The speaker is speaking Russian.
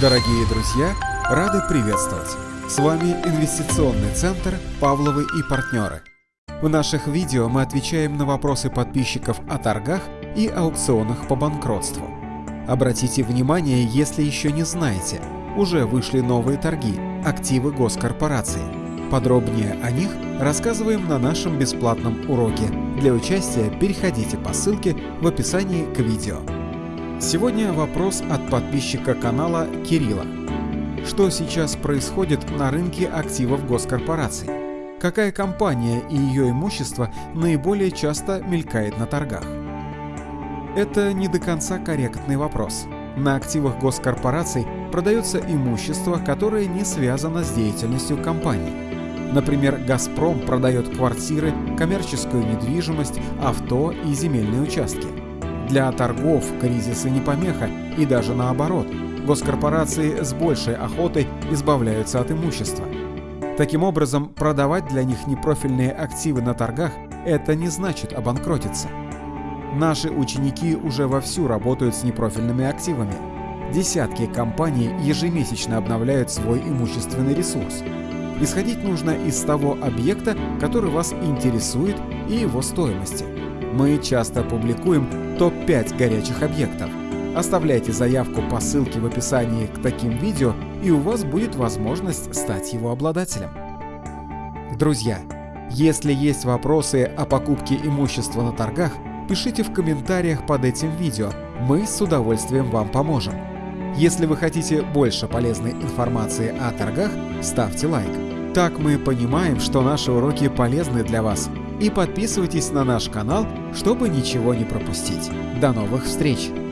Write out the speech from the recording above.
Дорогие друзья, рады приветствовать! С вами инвестиционный центр «Павловы и партнеры». В наших видео мы отвечаем на вопросы подписчиков о торгах и аукционах по банкротству. Обратите внимание, если еще не знаете, уже вышли новые торги «Активы госкорпорации». Подробнее о них рассказываем на нашем бесплатном уроке. Для участия переходите по ссылке в описании к видео. Сегодня вопрос от подписчика канала Кирилла. Что сейчас происходит на рынке активов госкорпораций? Какая компания и ее имущество наиболее часто мелькает на торгах? Это не до конца корректный вопрос. На активах госкорпораций продается имущество, которое не связано с деятельностью компании. Например, «Газпром» продает квартиры, коммерческую недвижимость, авто и земельные участки. Для торгов кризисы не помеха и даже наоборот. Госкорпорации с большей охотой избавляются от имущества. Таким образом, продавать для них непрофильные активы на торгах – это не значит обанкротиться. Наши ученики уже вовсю работают с непрофильными активами. Десятки компаний ежемесячно обновляют свой имущественный ресурс. Исходить нужно из того объекта, который вас интересует и его стоимости. Мы часто публикуем топ-5 горячих объектов. Оставляйте заявку по ссылке в описании к таким видео, и у вас будет возможность стать его обладателем. Друзья, если есть вопросы о покупке имущества на торгах, пишите в комментариях под этим видео, мы с удовольствием вам поможем. Если вы хотите больше полезной информации о торгах, ставьте лайк. Так мы понимаем, что наши уроки полезны для вас – и подписывайтесь на наш канал, чтобы ничего не пропустить. До новых встреч!